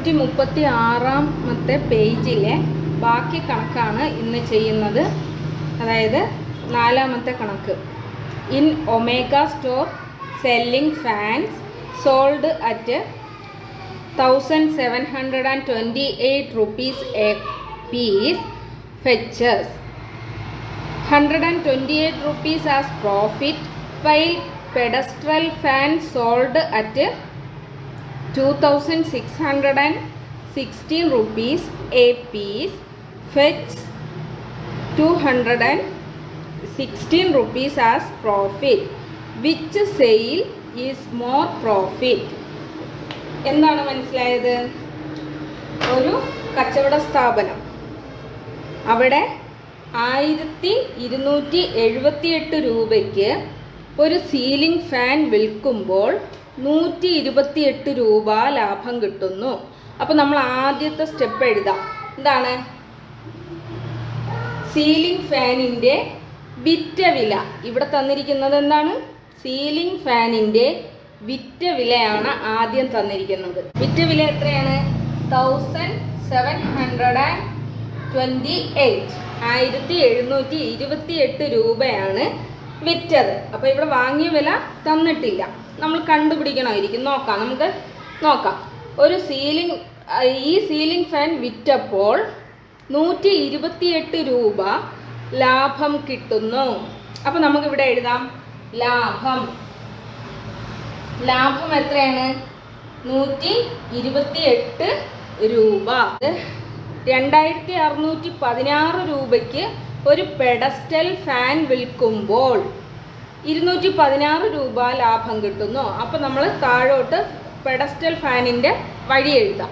നൂറ്റി മുപ്പത്തി ആറാമത്തെ പേജിലെ ബാക്കി കണക്കാണ് ഇന്ന് ചെയ്യുന്നത്. അതായത് നാലാമത്തെ കണക്ക്. In Omega store selling fans sold at thousand seven hundred and twenty eight rupees a piece fetches. Hundred and twenty eight rupees as profit while pedestal fan sold at two rupees a piece. And sixteen rupees as profit which sale is more profit എന്താണ് മനസ്സിലായത്? ഒരു കച്ചവട സ്ഥാപനം. അവിടെ ആയിരത്തി ഇരുന്നൂറ്റി എഴുപത്തിയെട്ട് രൂപയ്ക്ക് ഒരു സീലിംഗ് ഫാൻ വിൽക്കുമ്പോൾ നൂറ്റി ഇരുപത്തിയെട്ട് രൂപ ലാഭം കിട്ടുന്നു. അപ്പം നമ്മൾ ആദ്യത്തെ സ്റ്റെപ്പ് എഴുതാം. എന്താണ്? സീലിംഗ് ഫാനിന്റെ വിറ്റ വില. ഇവിടെ തന്നിരിക്കുന്നത് എന്താണ്? സീലിംഗ് ഫാനിന്റെ വിറ്റ വിലയാണ് ആദ്യം തന്നിരിക്കുന്നത്. വിറ്റ വില എത്രയാണ്? Thousand seven hundred and twenty eight ആയിരത്തി എഴുന്നൂറ്റി ഇരുപത്തി എട്ട് രൂപയാണ് വിറ്റത്. അപ്പോൾ ഇവിടെ വാങ്ങിയ വില തന്നിട്ടില്ല. നമ്മൾ കണ്ടുപിടിക്കണമായിരിക്കും. നോക്കാം നമുക്ക് നോക്കാം. ഒരു സീലിംഗ് ഈ സീലിംഗ് ഫാൻ വിറ്റപ്പോൾ നൂറ്റി ഇരുപത്തിയെട്ട് രൂപ ലാഭം കിട്ടുന്നു. അപ്പോൾ നമുക്കിവിടെ എഴുതാം. ലാഭം. ലാഭം എത്രയാണ്? നൂറ്റി ഇരുപത്തി എട്ട് രൂപ. രണ്ടായിരത്തി അറുന്നൂറ്റി പതിനാറ് രൂപയ്ക്ക് ഒരു പെഡസ്റ്റൽ ഫാൻ വിൽക്കുമ്പോൾ ഇരുന്നൂറ്റി പതിനാറ് രൂപ ലാഭം കിട്ടുന്നു. അപ്പോൾ നമ്മൾ താഴോട്ട് പെഡസ്റ്റൽ ഫാനിന്റെ വഴി എഴുതാം.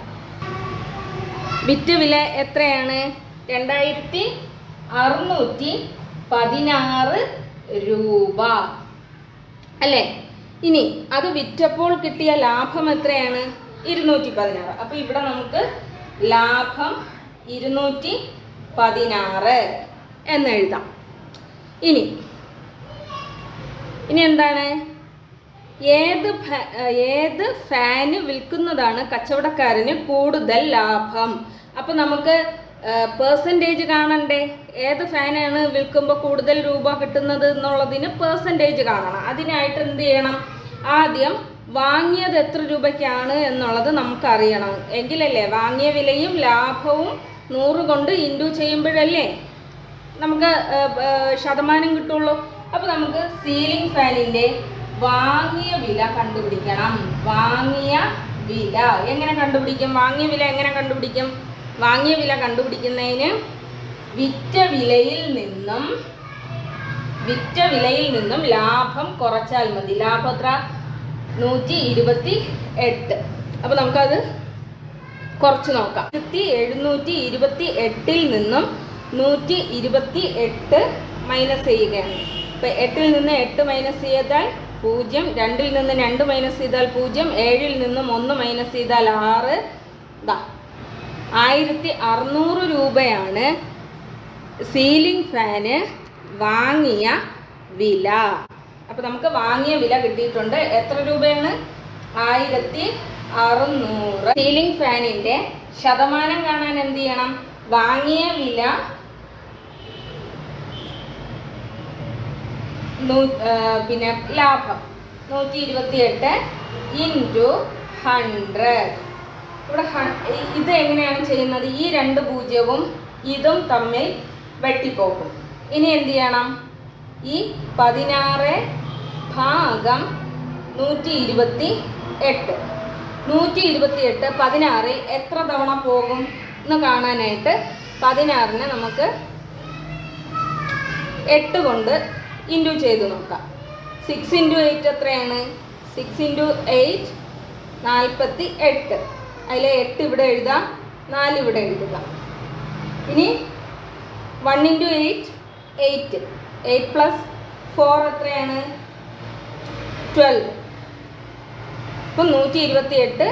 വിറ്റ് വില എത്രയാണ്? രണ്ടായിരത്തി അറുന്നൂറ്റി പതിനാറ് രൂപ. അല്ലേ? ഇനി അത് വിറ്റപ്പോൾ കിട്ടിയ ലാഭം എത്രയാണ്? ഇരുന്നൂറ്റി പതിനാറ് അപ്പോൾ ഇവിടെ നമുക്ക് ലാഭം ഇരുന്നൂറ്റി പതിനാറ് എന്നെഴുതാം ഇനി ഇനി എന്താണ്? ഏത് ഏത് ഫാന് വിൽക്കുന്നതാണ് കച്ചവടക്കാരന് കൂടുതൽ ലാഭം? അപ്പം നമുക്ക് പേഴ്സന്റേജ് കാണണ്ടേ? ഏത് ഫാനാണ് വിൽക്കുമ്പോൾ കൂടുതൽ രൂപ കിട്ടുന്നത് എന്നുള്ളതിന് പേഴ്സന്റേജ് കാണണം. അതിനായിട്ട് എന്ത് ചെയ്യണം? ആദ്യം വാങ്ങിയത് എത്ര രൂപയ്ക്കാണ് എന്നുള്ളത് നമുക്കറിയണം. എങ്കിലല്ലേ വാങ്ങിയ വിലയും ലാഭവും നൂറ് കൊണ്ട് ഇൻഡു ചെയ്യുമ്പോഴല്ലേ നമുക്ക് ശതമാനം കിട്ടുള്ളൂ. അപ്പോൾ നമുക്ക് സീലിംഗ് ഫാനിന്റെ വാങ്ങിയ വില കണ്ടുപിടിക്കണം. വാങ്ങിയ വില. എങ്ങനെ കണ്ടുപിടിക്കും? വാങ്ങിയ വില എങ്ങനെ കണ്ടുപിടിക്കും? വാങ്ങിയ വില കണ്ടുപിടിക്കുന്നതിന് വിറ്റ വിലയിൽ നിന്നും വിറ്റ വിലയിൽ നിന്നും ലാഭം കുറച്ചാൽ മതി. ലാഭം എത്ര? നൂറ്റി ഇരുപത്തി എട്ട്. അപ്പോൾ നമുക്കത് കുറച്ച് നോക്കാം. ആയിരത്തി എഴുന്നൂറ്റി ഇരുപത്തി എട്ടിൽ നിന്നും നൂറ്റി ഇരുപത്തി എട്ട് മൈനസ് ചെയ്യുകയാണ്. ഇപ്പം എട്ടിൽ നിന്ന് എട്ട് മൈനസ് ചെയ്താൽ പൂജ്യം രണ്ടിൽ നിന്ന് രണ്ട് മൈനസ് ചെയ്താൽ പൂജ്യം ഏഴിൽ നിന്നും ഒന്ന് മൈനസ് ചെയ്താൽ ആറ്. ഇതാ ആയിരത്തി അറുന്നൂറ് രൂപയാണ് സീലിംഗ് ഫാന് വാങ്ങിയ വില. അപ്പോൾ നമുക്ക് വാങ്ങിയ വില കിട്ടിയിട്ടുണ്ട്. എത്ര രൂപയാണ്? ആയിരത്തി അറുന്നൂറ്. സീലിംഗ് ഫാനിന്റെ ശതമാനം കാണാൻ എന്ത് ചെയ്യണം? വാങ്ങിയ വില നൂ- ആ, പിന്നെ ലാഭം. നൂറ്റി ഇരുപത്തി എട്ട് ഇന്റു ഹൺഡ്രഡ്. ഇവിടെ ഇത് എങ്ങനെയാണ് ചെയ്യുന്നത്? ഈ രണ്ട് പൂജ്യവും ഇതും തമ്മിൽ വെട്ടിപ്പോകും. ഇനി എന്ത് ചെയ്യണം? ഈ പതിനാറ് ഭാഗം നൂറ്റി ഇരുപത്തി എട്ട് നൂറ്റി ഇരുപത്തി എട്ട് പതിനാറിൽ എത്ര തവണ പോകും എന്ന് കാണാനായിട്ട് പതിനാറിന് നമുക്ക് എട്ട് കൊണ്ട് ഇന്റു ചെയ്ത് നോക്കാം. സിക്സ് ഇന്റു എയ്റ്റ് എത്രയാണ്? സിക്സ് ഇന്റു എയ്റ്റ് നാൽപ്പത്തി എട്ട് അതിലെ എട്ട് ഇവിടെ എഴുതാം നാല് ഇവിടെ എഴുതുക. ഇനി one into eight eight eight plus four എത്രയാണ്? ട്വൽവ് ഇപ്പം നൂറ്റി ഇരുപത്തി എട്ട്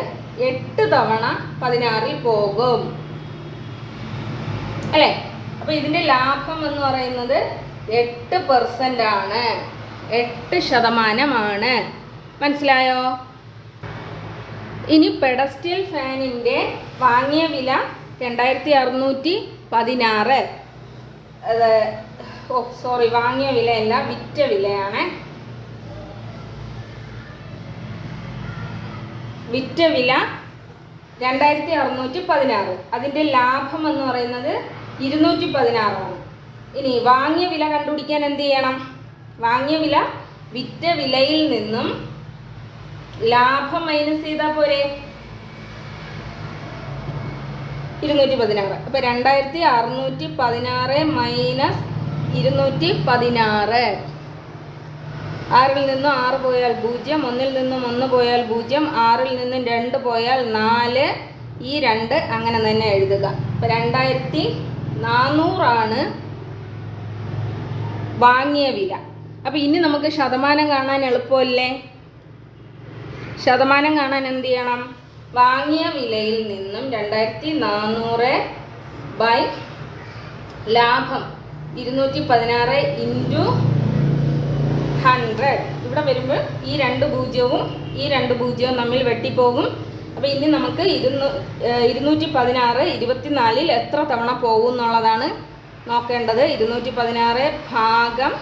എട്ട് തവണ പതിനാറിൽ പോകും. അല്ലേ? അപ്പോൾ ഇതിന്റെ ലാഭം എന്ന് പറയുന്നത് എട്ട് പെർസെന്റ് ആണ്. എട്ട് ശതമാനമാണ്. മനസ്സിലായോ? ഇനി പെഡസ്റ്റൽ ഫാനിന്റെ വാങ്ങിയ വില രണ്ടായിരത്തി അറുന്നൂറ്റി പതിനാറ്. ഓ സോറി വാങ്ങിയ വിലയല്ല വിറ്റ വിലയാണ്. വിറ്റ വില രണ്ടായിരത്തി അറുന്നൂറ്റി പതിനാറ്. അതിന്റെ ലാഭം എന്ന് പറയുന്നത് ഇരുന്നൂറ്റി പതിനാറാണ്. ഇനി വാങ്ങിയ വില കണ്ടുപിടിക്കാൻ എന്ത് ചെയ്യണം? വാങ്ങിയ വില വിറ്റ വിലയിൽ നിന്നും ലാഭം മൈനസ് ചെയ്താൽ പോരെ? ഇരുന്നൂറ്റി പതിനാറ്. അപ്പൊ രണ്ടായിരത്തി അറുന്നൂറ്റി പതിനാറ് മൈനസ് ഇരുന്നൂറ്റി പതിനാറ്. ആറിൽ നിന്നും ആറ് പോയാൽ പൂജ്യം ഒന്നിൽ നിന്നും ഒന്ന് പോയാൽ പൂജ്യം ആറിൽ നിന്നും രണ്ട് പോയാൽ നാല്. ഈ രണ്ട് അങ്ങനെ തന്നെ എഴുതുക. അപ്പൊ രണ്ടായിരത്തി നാനൂറാണ് വാങ്ങിയ വില. അപ്പം ഇനി നമുക്ക് ശതമാനം കാണാൻ എളുപ്പമല്ലേ? ശതമാനം കാണാൻ എന്ത് ചെയ്യണം? വാങ്ങിയ വിലയിൽ നിന്നും രണ്ടായിരത്തി നാനൂറ് ബൈ ലാഭം ഇരുന്നൂറ്റി പതിനാറ് ഇന്റു ഹൺഡ്രഡ് ഇവിടെ വരുമ്പോൾ ഈ രണ്ട് പൂജ്യവും ഈ രണ്ട് പൂജ്യവും തമ്മിൽ വെട്ടിപ്പോകും. അപ്പോൾ ഇനി നമുക്ക് ഇരുന്നൂ ഇരുന്നൂറ്റി പതിനാറ് ഇരുപത്തിനാലിൽ എത്ര തവണ പോകും എന്നുള്ളതാണ് നോക്കേണ്ടത് ഇരുന്നൂറ്റി പതിനാറ് ഭാഗം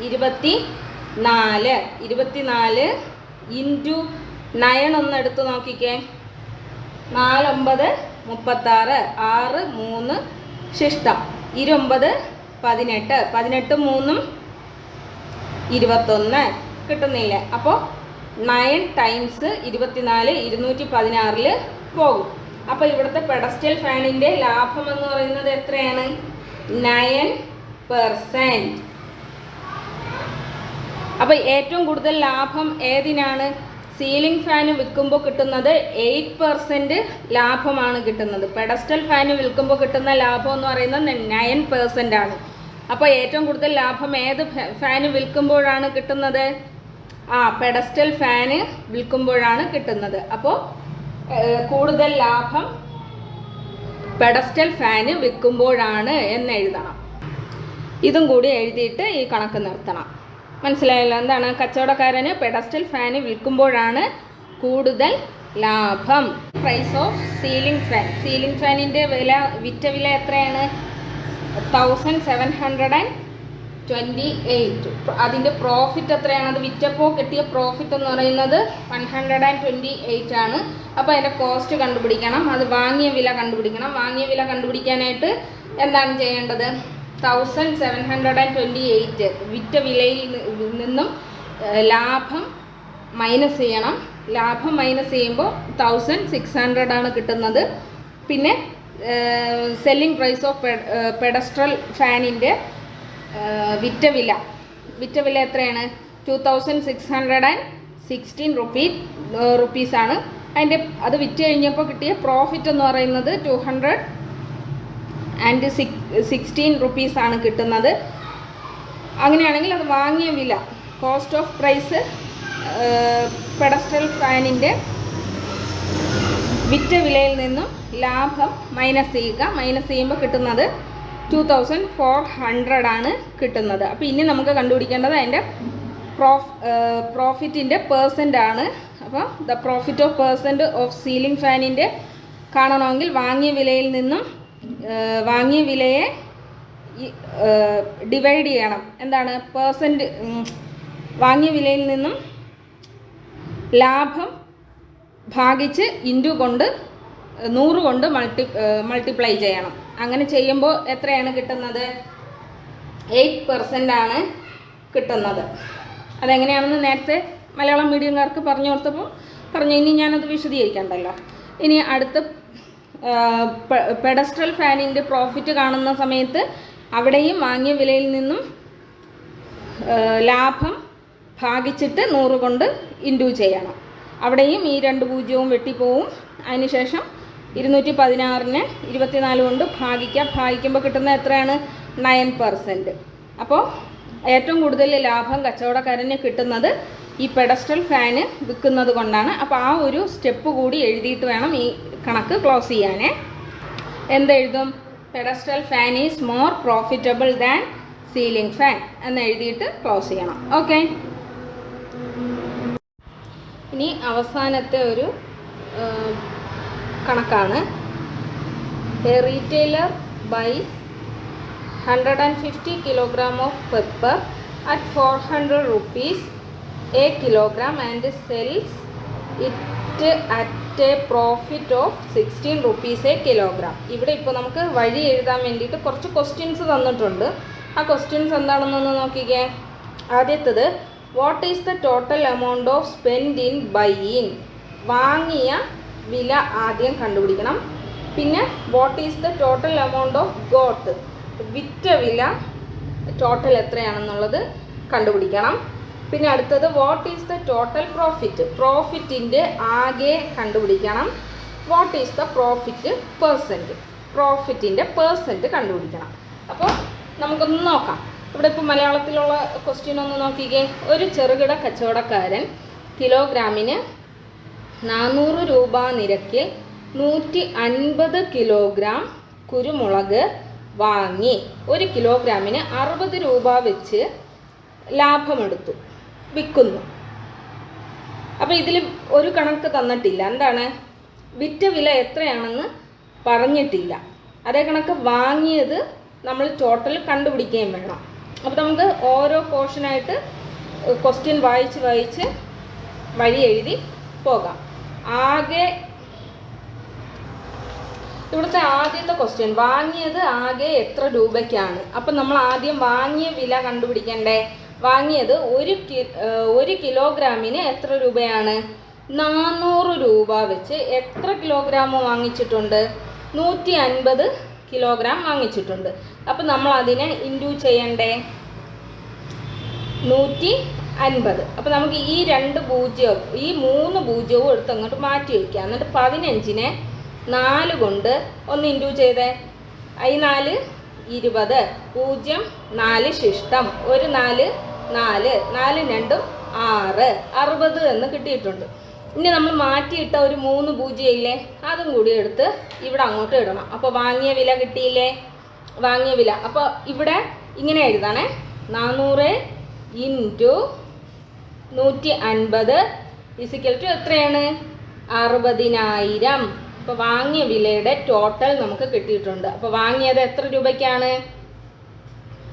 ഇരുപത്തി നാല് ഇരുപത്തിനാല് ഇന്റു നയൻ ഒന്ന് എടുത്ത് നോക്കിക്കേ. നാലൊമ്പത് മുപ്പത്താറ്. ആറ് മൂന്ന് ശിഷ്ടം. ഇരുപത് പതിനെട്ട്. പതിനെട്ട് മൂന്നും ഇരുപത്തൊന്ന്. കിട്ടുന്നില്ല? അപ്പോൾ നയൻ ടൈംസ് ഇരുപത്തിനാല് ഇരുന്നൂറ്റി പതിനാറിൽ പോകും. അപ്പോൾ ഇവിടുത്തെ പെഡസ്റ്റൽ ഫാനിന്റെ ലാഭം എന്ന് പറയുന്നത് എത്രയാണ്? നയൻ പെർസെന്റ് അപ്പോൾ ഏറ്റവും കൂടുതൽ ലാഭം ഏതിനാണ്? സീലിംഗ് ഫാന് വിൽക്കുമ്പോൾ കിട്ടുന്നത് എയ്റ്റ് പെർസെന്റ് ലാഭമാണ് കിട്ടുന്നത്. പെഡസ്റ്റൽ ഫാന് വിൽക്കുമ്പോൾ കിട്ടുന്ന ലാഭം എന്ന് പറയുന്നത് നയൻ പെർസെന്റ് ആണ്. അപ്പോൾ ഏറ്റവും കൂടുതൽ ലാഭം ഏത് ഫാന് വിൽക്കുമ്പോഴാണ് കിട്ടുന്നത്? ആ പെഡസ്റ്റൽ ഫാന് വിൽക്കുമ്പോഴാണ് കിട്ടുന്നത്. അപ്പോൾ കൂടുതൽ ലാഭം പെഡസ്റ്റൽ ഫാന് വിൽക്കുമ്പോഴാണ് എന്ന് എഴുതണം. ഇതും കൂടി എഴുതിയിട്ട് ഈ കണക്ക് നിർത്തണം. മനസ്സിലായല്ലോ? എന്താണ്? കച്ചവടക്കാരന് പെഡസ്റ്റൽ ഫാന് വിൽക്കുമ്പോഴാണ് കൂടുതൽ ലാഭം. Price of ceiling fan ceiling ഫാനിന്റെ വില വിറ്റ വില എത്രയാണ്? Thousand seven hundred and twenty eight അതിന്റെ പ്രോഫിറ്റ് എത്രയാണ്? അത് വിറ്റപ്പോൾ കിട്ടിയ പ്രോഫിറ്റ് എന്ന് പറയുന്നത് one hundred and twenty eight ആണ്. അപ്പോൾ അതിന്റെ കോസ്റ്റ് കണ്ടുപിടിക്കണം. അത് വാങ്ങിയ വില കണ്ടുപിടിക്കണം. വാങ്ങിയ വില കണ്ടുപിടിക്കാനായിട്ട് എന്താണ് ചെയ്യേണ്ടത്? Thousand seven hundred and twenty eight വിറ്റ വിലയിൽ നിന്നും ലാഭം മൈനസ് ചെയ്യണം. ലാഭം മൈനസ് ചെയ്യുമ്പോൾ തൗസൻഡ് സിക്സ് ഹൺഡ്രഡ് ആണ് കിട്ടുന്നത്. പിന്നെ സെല്ലിംഗ് പ്രൈസ് ഓഫ് പെഡസ്ട്രൽ ഫാനിന്റെ വിറ്റ വില. വിറ്റ വില എത്രയാണ്? Two thousand six hundred and sixteen rupee റുപ്പീസാണ് അതിന്റെ അത് വിറ്റ് കഴിഞ്ഞപ്പോൾ കിട്ടിയ പ്രോഫിറ്റ് എന്ന് പറയുന്നത് two hundred and six sixteen റുപ്പീസാണ് കിട്ടുന്നത്. അങ്ങനെയാണെങ്കിൽ അത് വാങ്ങിയ വില കോസ്റ്റ് ഓഫ് പ്രൈസ് പെഡസ്ട്രൽ ഫാനിന്റെ വിറ്റ വിലയിൽ നിന്നും ലാഭം മൈനസ് ചെയ്യുക. മൈനസ് ചെയ്യുമ്പോൾ കിട്ടുന്നത് ടു തൗസൻഡ് ഫോർ ഹൺഡ്രഡ് ആണ് കിട്ടുന്നത്. അപ്പോൾ ഇനി നമുക്ക് കണ്ടുപിടിക്കേണ്ടത് അതിന്റെ പ്രോഫ് പ്രോഫിറ്റിന്റെ പേഴ്സന്റ് ആണ്. അപ്പോൾ the profit of percent of ceiling ഫാനിന്റെ കാണണമെങ്കിൽ വാങ്ങിയ വിലയിൽ നിന്നും വാങ്ങിയ വിലയെ ഡിവൈഡ് ചെയ്യണം. എന്താണ്? പേഴ്സന്റ് വാങ്ങിയ വിലയിൽ നിന്നും ലാഭം ഭാഗിച്ച് ഇന്റു കൊണ്ട് നൂറ് കൊണ്ട് മൾട്ടി മൾട്ടിപ്ലൈ ചെയ്യണം. അങ്ങനെ ചെയ്യുമ്പോൾ എത്രയാണ് കിട്ടുന്നത്? എയ്റ്റ് പെർസെന്റ് ആണ് കിട്ടുന്നത്. അതെങ്ങനെയാണെന്ന് നേരത്തെ മലയാളം മീഡിയംകാർക്ക് പറഞ്ഞു കൊടുത്തപ്പോൾ പറഞ്ഞു ഇനി ഞാനത് വിശദീകരിക്കണ്ടല്ലോ. ഇനി അടുത്ത പെഡസ്ട്രൽ ഫാനിന്റെ പ്രോഫിറ്റ് കാണുന്ന സമയത്ത് അവിടെയും വാങ്ങിയ വിലയിൽ നിന്നും ലാഭം ഭാഗിച്ചിട്ട് നൂറ് കൊണ്ട് ഇൻഡ്യൂ ചെയ്യണം. അവിടെയും ഈ രണ്ട് പൂജ്യവും വെട്ടിപ്പോവും. അതിനുശേഷം ഇരുന്നൂറ്റി പതിനാറിന് ഇരുപത്തിനാല് കൊണ്ട് ഭാഗിക്കുക ഭാഗിക്കുമ്പോൾ കിട്ടുന്ന എത്രയാണ്? നയൻ പെർസെന്റ് അപ്പോൾ ഏറ്റവും കൂടുതൽ ലാഭം കച്ചവടക്കാരന് കിട്ടുന്നത് ഈ പെഡസ്റ്റൽ ഫാന് വിൽക്കുന്നത് കൊണ്ടാണ്. അപ്പോൾ ആ ഒരു സ്റ്റെപ്പ് കൂടി എഴുതിയിട്ട് വേണം ഈ കണക്ക് ക്ലോസ് ചെയ്യാനേ. എന്തെഴുതും pedestal fan is more profitable than ceiling fan എന്ന് എഴുതിയിട്ട് ക്ലോസ് ചെയ്യണം. ഓക്കെ ഇനി അവസാനത്തെ ഒരു കണക്കാണ്. A retailer buys hundred and fifty kilogram of pepper at four hundred rupees a kilogram and sells it at a profit of sixteen rupees a kilogram ഇവിടെ ഇപ്പോൾ നമുക്ക് വഴി എഴുതാൻ വേണ്ടിയിട്ട് കുറച്ച് ക്വസ്റ്റ്യൻസ് തന്നിട്ടുണ്ട്. ആ ക്വസ്റ്റ്യൻസ് എന്താണെന്നൊന്ന് നോക്കിക്കേ. ആദ്യത്തത് what is the total amount of spend in buying വാങ്ങിയ വില ആദ്യം കണ്ടുപിടിക്കണം. പിന്നെ what is the total amount of got വിറ്റ വില ടോട്ടൽ എത്രയാണെന്നുള്ളത് കണ്ടുപിടിക്കണം. പിന്നെ അടുത്തത് what is the total profit പ്രോഫിറ്റിന്റെ ആകെ കണ്ടുപിടിക്കണം. What is the profit percent പ്രോഫിറ്റിന്റെ percent കണ്ടുപിടിക്കണം. അപ്പോൾ നമുക്കൊന്ന് നോക്കാം. ഇവിടെ ഇപ്പോൾ മലയാളത്തിലുള്ള ക്വസ്റ്റ്യൻ ഒന്ന് നോക്കിക്കേ. ഒരു ചെറുകിട കച്ചവടക്കാരൻ കിലോഗ്രാമിന് നാനൂറ് രൂപ നിരക്കിൽ നൂറ്റി അൻപത് കിലോഗ്രാം കുരുമുളക് വാങ്ങി. ഒരു കിലോഗ്രാമിന് അറുപത് രൂപ വെച്ച് ലാഭമെടുത്തു. വിൽക്കുന്നു. അപ്പോൾ ഇതിൽ ഒരു കണക്ക് തന്നിട്ടില്ല. എന്താണ്? വിറ്റ വില എത്രയാണെന്ന് പറഞ്ഞിട്ടില്ല. അതേ കണക്ക് വാങ്ങിയത് നമ്മൾ ടോട്ടൽ കണ്ടുപിടിക്കുകയും വേണം. അപ്പോൾ നമുക്ക് ഓരോ പോർഷനായിട്ട് ക്വസ്റ്റ്യൻ വായിച്ച് വായിച്ച് വഴി എഴുതി പോകാം. ആകെ ഇവിടുത്തെ ആദ്യത്തെ ക്വസ്റ്റ്യൻ വാങ്ങിയത് ആകെ എത്ര രൂപയ്ക്കാണ്? അപ്പം നമ്മൾ ആദ്യം വാങ്ങിയ വില കണ്ടുപിടിക്കണ്ടേ? വാങ്ങിയത് ഒരു ഒരു കിലോഗ്രാമിന് എത്ര രൂപയാണ്? നാനൂറ് രൂപ വെച്ച് എത്ര കിലോഗ്രാം വാങ്ങിച്ചിട്ടുണ്ട്? നൂറ്റി അൻപത് കിലോഗ്രാം വാങ്ങിച്ചിട്ടുണ്ട്. അപ്പം നമ്മൾ അതിനെ ഇൻഡ്യൂ ചെയ്യണ്ടേ? നൂറ്റി അൻപത് അപ്പം നമുക്ക് ഈ രണ്ട് പൂജ്യവും ഈ മൂന്ന് പൂജ്യവും എടുത്ത് അങ്ങോട്ട് മാറ്റി വയ്ക്കുക എന്നിട്ട് പതിനഞ്ചിനെ നാല് കൊണ്ട് ഒന്ന് ഇൻഡ്യൂ ചെയ്തേ. ഐ നാല് ഇരുപത് പൂജ്യം നാല് ശിഷ്ടം. ഒരു നാല് നാല് നാലും രണ്ടും ആറ് അറുപത് എന്ന് കിട്ടിയിട്ടുണ്ട്. ഇനി നമ്മൾ മാറ്റിയിട്ട ഒരു മൂന്ന് പൂജ്യം ഇല്ലേ? അതും കൂടി എടുത്ത് ഇവിടെ അങ്ങോട്ട് ഇടണം. അപ്പോൾ വാങ്ങിയ വില കിട്ടിയില്ലേ? വാങ്ങിയ വില. അപ്പോൾ ഇവിടെ ഇങ്ങനെ എഴുതാണേ. നാനൂറ് ഇന്റു നൂറ്റി അൻപത് ഇസിക്കൽ ടു എത്രയാണ്? അറുപതിനായിരം. അപ്പോൾ വാങ്ങിയ വിലയുടെ ടോട്ടൽ നമുക്ക് കിട്ടിയിട്ടുണ്ട്. അപ്പോൾ വാങ്ങിയത് എത്ര രൂപയ്ക്കാണ്?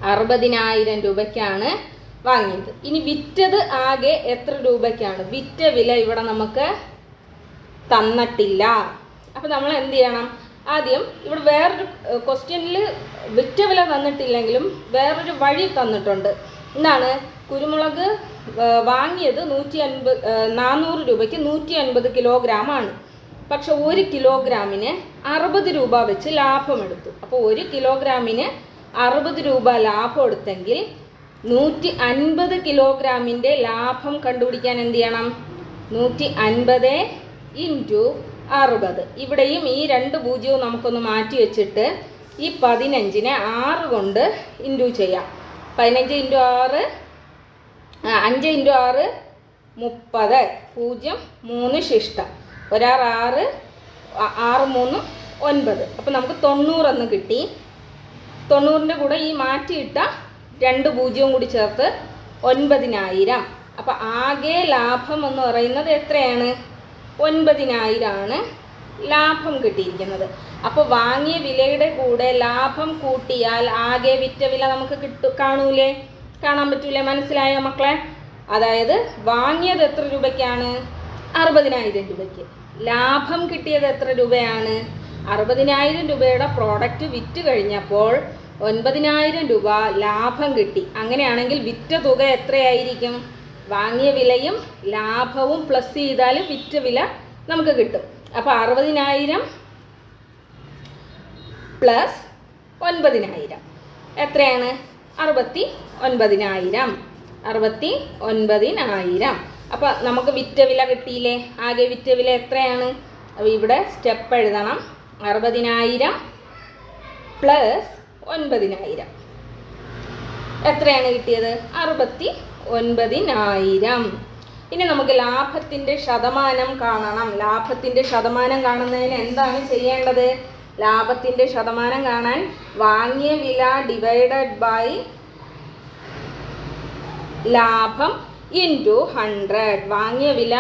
അറുപതിനായിരം രൂപയ്ക്കാണ്. വാങ്ങിയത്. ഇനി വിറ്റത് ആകെ എത്ര രൂപയ്ക്കാണ്? വിറ്റ വില ഇവിടെ നമുക്ക് തന്നിട്ടില്ല. അപ്പം നമ്മൾ എന്ത് ചെയ്യണം? ആദ്യം ഇവിടെ വേറൊരു ക്വസ്റ്റ്യനിൽ വിറ്റ വില തന്നിട്ടില്ലെങ്കിലും വേറൊരു വഴി തന്നിട്ടുണ്ട്. എന്താണ്? കുരുമുളക് വാങ്ങിയത് നൂറ്റി അൻപത് നാനൂറ് രൂപയ്ക്ക് നൂറ്റി അൻപത് കിലോഗ്രാം ആണ് പക്ഷെ ഒരു കിലോഗ്രാമിന് അറുപത് രൂപ വെച്ച് ലാഭമെടുത്തു. അപ്പോൾ ഒരു കിലോഗ്രാമിന് അറുപത് രൂപ ലാഭം എടുത്തെങ്കിൽ നൂറ്റി അൻപത് കിലോഗ്രാമിന്റെ ലാഭം കണ്ടുപിടിക്കാൻ എന്ത് ചെയ്യണം? നൂറ്റി അൻപത് ഇന്റു അറുപത്. ഇവിടെയും ഈ രണ്ട് പൂജ്യവും നമുക്കൊന്ന് മാറ്റി വെച്ചിട്ട് ഈ പതിനഞ്ചിനെ ആറ് കൊണ്ട് ഇന്റു ചെയ്യാം. പതിനഞ്ച് ഇന്റു ആറ് അഞ്ച് ഇന്റു ആറ് മുപ്പത്. പൂജ്യം മൂന്ന് ശിഷ്ടം. ഒരാറ് ആറ് ആറ് മൂന്ന് ഒൻപത്. അപ്പോൾ നമുക്ക് തൊണ്ണൂറെന്ന് കിട്ടി. തൊണ്ണൂറിന്റെ കൂടെ ഈ മാറ്റിയിട്ട രണ്ട് പൂജ്യവും കൂടി ചേർത്ത് ഒൻപതിനായിരം. അപ്പോൾ ആകെ ലാഭം എന്ന് പറയുന്നത് എത്രയാണ്? ഒൻപതിനായിരമാണ് ലാഭം കിട്ടിയിരിക്കുന്നത്. അപ്പോൾ വാങ്ങിയ വിലയുടെ കൂടെ ലാഭം കൂട്ടിയാൽ ആകെ വിറ്റ വില നമുക്ക് കിട്ടു കാണൂലേ? കാണാൻ പറ്റൂലേ? മനസ്സിലായോ മക്കളെ? അതായത് വാങ്ങിയത് എത്ര രൂപയ്ക്കാണ്? അറുപതിനായിരം രൂപയ്ക്ക്. ലാഭം കിട്ടിയത് എത്ര രൂപയാണ്? അറുപതിനായിരം രൂപയുടെ പ്രോഡക്റ്റ് വിറ്റ് കഴിഞ്ഞപ്പോൾ ഒൻപതിനായിരം രൂപ ലാഭം കിട്ടി. അങ്ങനെയാണെങ്കിൽ വിറ്റ തുക എത്രയായിരിക്കും? വാങ്ങിയ വിലയും ലാഭവും പ്ലസ് ചെയ്താൽ വിറ്റ വില നമുക്ക് കിട്ടും. അപ്പോൾ അറുപതിനായിരം പ്ലസ് ഒൻപതിനായിരം. എത്രയാണ്? അറുപത്തി ഒൻപതിനായിരം അറുപത്തി ഒൻപതിനായിരം അപ്പോൾ നമുക്ക് വിറ്റ വില കിട്ടിയില്ലേ? ആകെ വിറ്റ വില എത്രയാണ്? അപ്പോൾ ഇവിടെ സ്റ്റെപ്പ് എഴുതണം. അറുപതിനായിരം പ്ലസ് ഒൻപതിനായിരം. എത്രയാണ് കിട്ടിയത്? അറുപത്തി ഒൻപതിനായിരം ഇനി നമുക്ക് ലാഭത്തിന്റെ ശതമാനം കാണണം. ലാഭത്തിന്റെ ശതമാനം കാണുന്നതിന് എന്താണ് ചെയ്യേണ്ടത്? ലാഭത്തിന്റെ ശതമാനം കാണാൻ വാങ്ങിയ വില ഡിവൈഡഡ് ബൈ ലാഭം ഇന്റു ഹൺഡ്രഡ് വാങ്ങിയ വില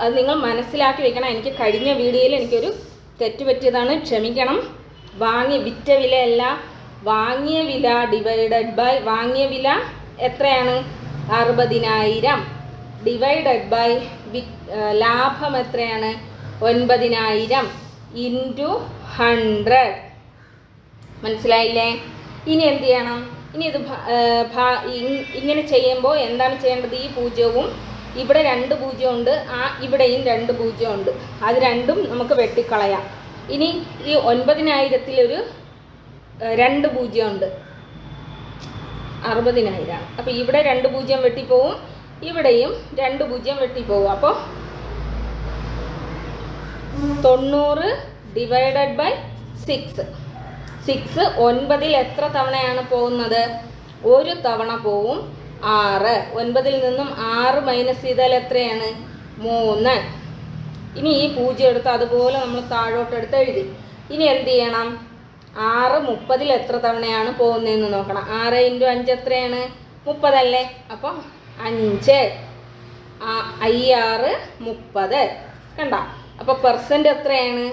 അത് നിങ്ങൾ മനസ്സിലാക്കി വെക്കണം. എനിക്ക് കഴിഞ്ഞ വീഡിയോയിൽ എനിക്കൊരു തെറ്റ് പറ്റിയതാണ് ക്ഷമിക്കണം. വാങ്ങി വിറ്റ വിലയല്ല വാങ്ങിയ വില ഡിവൈഡഡ് ബൈ വാങ്ങിയ വില എത്രയാണ്? അറുപതിനായിരം. ഡിവൈഡഡ് ബൈ വി ലാഭം എത്രയാണ്? ഒൻപതിനായിരം ഇന്റു ഹൺഡ്രഡ് മനസ്സിലായില്ലേ? ഇനി എന്ത് ചെയ്യണം? ഇനി ഇത് ഇങ്ങനെ ചെയ്യുമ്പോൾ എന്താണ് ചെയ്യേണ്ടത്? ഈ പൂജ്യവും ഇവിടെ രണ്ട് പൂജ്യമുണ്ട് ആ ഇവിടെയും രണ്ട് പൂജ്യമുണ്ട് അത് രണ്ടും നമുക്ക് വെട്ടിക്കളയാം. ഇനി ഈ ഒൻപതിനായിരത്തിലൊരു ഒരു രണ്ട് പൂജ്യമുണ്ട്. അറുപതിനായിരമാണ് അപ്പോൾ ഇവിടെ രണ്ട് പൂജ്യം വെട്ടിപ്പോവും ഇവിടെയും രണ്ട് പൂജ്യം വെട്ടിപ്പോവും. അപ്പോൾ തൊണ്ണൂറ് ഡിവൈഡഡ് ബൈ സിക്സ് സിക്സ് ഒൻപതിൽ എത്ര തവണയാണ് പോകുന്നത്? ഒരു തവണ പോവും ആറ്. ഒൻപതിൽ നിന്നും ആറ് മൈനസ് ചെയ്താൽ എത്രയാണ്? മൂന്ന്. ഇനി ഈ പൂജ്യം എടുത്ത് അതുപോലെ നമ്മൾ താഴോട്ട് എടുത്ത് എഴുതി. ഇനി എന്ത് ചെയ്യണം? ആറ് മുപ്പതിൽ എത്ര തവണയാണ് പോകുന്നതെന്ന് നോക്കണം. ആറ് ഇന്റു അഞ്ച് എത്രയാണ്? മുപ്പതല്ലേ? അപ്പോൾ അഞ്ച്. ഐ ആറ് മുപ്പത്. കണ്ട? അപ്പോൾ പെർസെന്റ് എത്രയാണ്?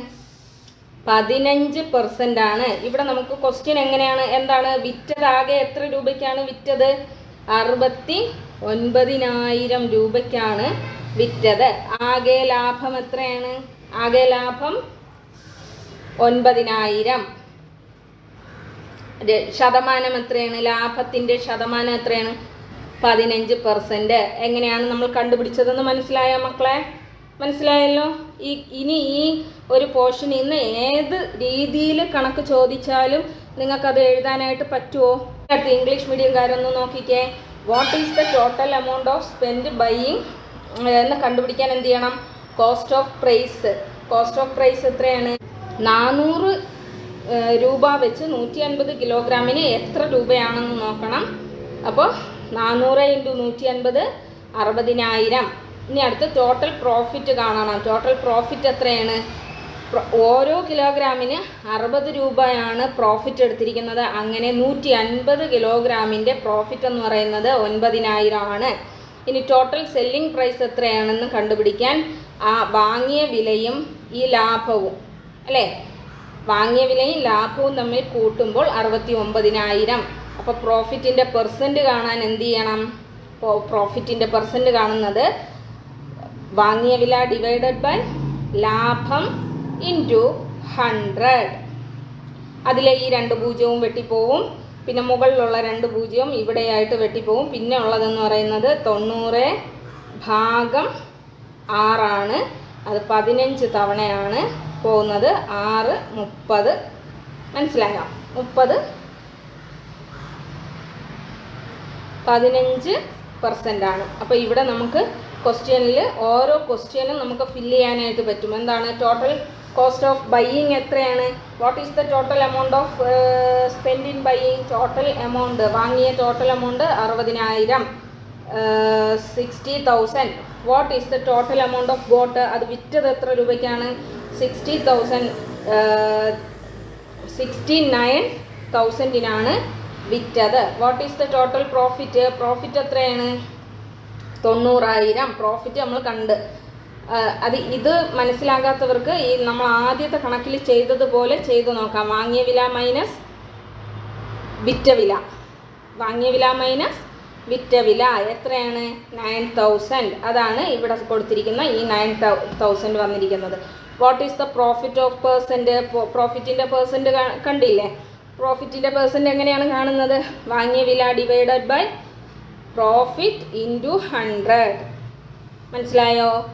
പതിനഞ്ച് പെർസെന്റ് ആണ്. ഇവിടെ നമുക്ക് ക്വസ്റ്റ്യൻ എങ്ങനെയാണ്? എന്താണ്? വിറ്റത് ആകെ എത്ര രൂപയ്ക്കാണ് വിറ്റത്? അറുപത്തി ഒൻപതിനായിരം രൂപയ്ക്കാണ് വിറ്റത്. ആകെ ലാഭം എത്രയാണ്? ആകെ ലാഭം ഒൻപതിനായിരം. ശതമാനം എത്രയാണ്? ലാഭത്തിന്റെ ശതമാനം എത്രയാണ്? പതിനഞ്ച് പെർസെന്റ് എങ്ങനെയാണ് നമ്മൾ കണ്ടുപിടിച്ചതെന്ന് മനസ്സിലായ മക്കളെ? മനസ്സിലായല്ലോ? ഈ ഇനി ഈ ഒരു പോർഷൻ ഇന്ന് ഏത് രീതിയിൽ കണക്ക് ചോദിച്ചാലും നിങ്ങൾക്കത് എഴുതാനായിട്ട് പറ്റുമോ ഇംഗ്ലീഷ് മീഡിയംകാരൊന്ന് നോക്കിക്കേ. What is the total amount of spend buying എന്ന് കണ്ടുപിടിക്കാൻ എന്ത് ചെയ്യണം? Cost of price cost of price എത്രയാണ്? നാനൂറ് രൂപ വെച്ച് നൂറ്റി അൻപത് കിലോഗ്രാമിന് എത്ര രൂപയാണെന്ന് നോക്കണം. അപ്പോൾ നാനൂറ് ഇന്റു നൂറ്റി അൻപത് അറുപതിനായിരം. ഇനി അടുത്ത് ടോട്ടൽ പ്രോഫിറ്റ് കാണണം. ടോട്ടൽ പ്രോഫിറ്റ് എത്രയാണ്? ഓരോ കിലോഗ്രാമിന് അറുപത് രൂപയാണ് പ്രോഫിറ്റ് എടുത്തിരിക്കുന്നത്. അങ്ങനെ നൂറ്റി അൻപത് കിലോഗ്രാമിന്റെ പ്രോഫിറ്റ് എന്ന് പറയുന്നത് ഒൻപതിനായിരം ആണ്. ഇനി ടോട്ടൽ സെല്ലിംഗ് പ്രൈസ് എത്രയാണെന്ന് കണ്ടുപിടിക്കാൻ ആ വാങ്ങിയ വിലയും ഈ ലാഭവും അല്ലേ? വാങ്ങിയ വിലയും ലാഭവും തമ്മിൽ കൂട്ടുമ്പോൾ അറുപത്തി ഒമ്പതിനായിരം അപ്പോൾ പ്രോഫിറ്റിന്റെ പെർസെന്റ് കാണാൻ എന്ത് ചെയ്യണം? പ്രോഫിറ്റിന്റെ പെർസെന്റ് കാണുന്നത് വാങ്ങിയ വില ഡിവൈഡഡ് ബൈ ലാഭം ഇന്റു ഹൺഡ്രഡ് അതിലെ ഈ രണ്ട് പൂജ്യവും വെട്ടിപ്പോവും. പിന്നെ മുകളിലുള്ള രണ്ട് പൂജ്യവും ഇവിടെയായിട്ട് വെട്ടിപ്പോവും പിന്നെ ഉള്ളതെന്ന് പറയുന്നത് തൊണ്ണൂറ് ഭാഗം ആറാണ്. അത് പതിനഞ്ച് തവണയാണ് പോകുന്നത്. ആറ് മുപ്പത്. മനസ്സിലായോ? മുപ്പത് പതിനഞ്ച് പെർസെന്റ് അപ്പോൾ ഇവിടെ നമുക്ക് ക്വസ്റ്റ്യനിൽ ഓരോ ക്വസ്റ്റ്യനും നമുക്ക് ഫില്ല് ചെയ്യാനായിട്ട് പറ്റും. എന്താണ്? ടോട്ടൽ കോസ്റ്റ് ഓഫ് ബൈയിങ് എത്രയാണ്? What is the total amount of spend in buying total amount വാങ്ങിയ ടോട്ടൽ എമൗണ്ട് അറുപതിനായിരം. Sixty thousand what is the total amount of bought അത് വിറ്റത് എത്ര രൂപയ്ക്കാണ്? സിക്സ്റ്റി തൗസൻഡ് സിക്സ്റ്റി നയൻ തൗസൻഡിനാണ് വിറ്റത്. What is the total profit profit എത്രയാണ്? തൊണ്ണൂറായിരം. പ്രോഫിറ്റ് നമ്മൾ കണ്ട്. അത് ഇത് മനസ്സിലാകാത്തവർക്ക് ഈ നമ്മൾ ആദ്യത്തെ കണക്കിൽ ചെയ്തതുപോലെ ചെയ്തു നോക്കാം. വാങ്ങിയ വില മൈനസ് വിറ്റ വില. വാങ്ങിയ വില മൈനസ് വിറ്റ വില എത്രയാണ്? നയൻ തൗസൻഡ് അതാണ് ഇവിടെ കൊടുത്തിരിക്കുന്ന ഈ നയൻ തൗസൻഡ് വന്നിരിക്കുന്നത്. What is the profit of percent പ്രോഫിറ്റിന്റെ percent കണ്ടില്ലേ? പ്രോഫിറ്റിന്റെ പേഴ്സന്റ് എങ്ങനെയാണ് കാണുന്നത്? വാങ്ങിയ വില divided by profit into hundred മനസ്സിലായോ?